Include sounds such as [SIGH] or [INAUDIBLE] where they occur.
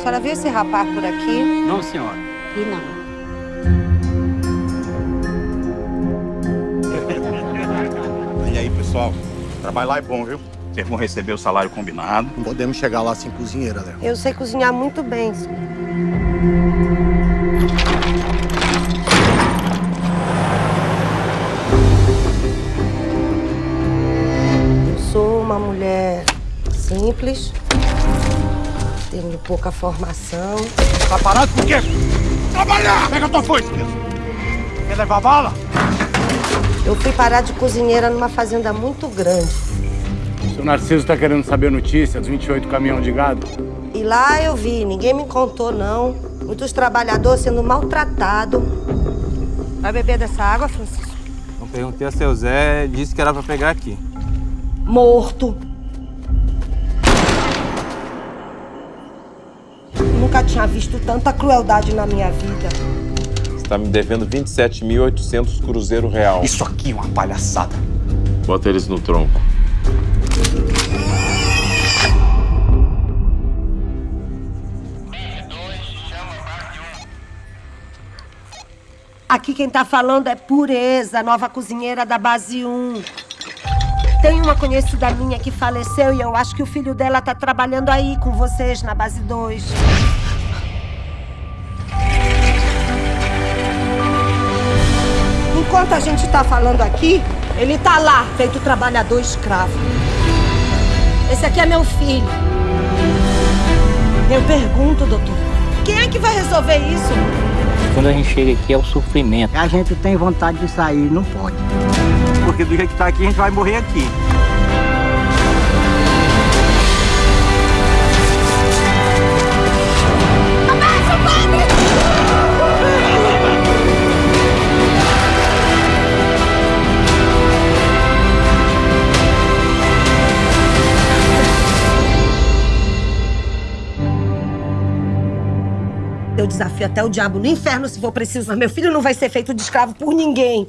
A senhora viu esse rapaz por aqui? Não, senhora. E não. [LAUGHS] E aí, pessoal? Lá é bom, viu? Vocês vão receber o salário combinado. Não podemos chegar lá sem cozinheira, Léo. Eu sei cozinhar muito bem, senhor. Eu sou uma mulher simples, tenho pouca formação. Tá parado por quê? Trabalhar! Pega a tua foice, Quer levar bala? Eu fui parar de cozinheira numa fazenda muito grande. O seu Narciso tá querendo saber a notícia dos 28 caminhão de gado? E lá eu vi, ninguém me contou não. Muitos trabalhadores sendo maltratados. Vai beber dessa água, Francisco? Eu perguntei a seu Zé, disse que era pra pegar aqui. Morto. Nunca tinha visto tanta crueldade na minha vida. Você tá me devendo 27.800 cruzeiro real. Isso aqui é uma palhaçada. Bota eles no tronco. Aqui quem tá falando é Pureza, nova cozinheira da base 1. Tem uma conhecida minha que faleceu e eu acho que o filho dela tá trabalhando aí com vocês na base 2. Enquanto a gente tá falando aqui, ele tá lá, feito trabalhador escravo. Esse aqui é meu filho. Eu pergunto, doutor, quem é que vai resolver isso? Quando a gente chega aqui é o sofrimento. A gente tem vontade de sair, não pode. Porque do jeito que tá aqui, a gente vai morrer aqui. Eu desafio até o diabo no inferno se for preciso, mas meu filho não vai ser feito de escravo por ninguém.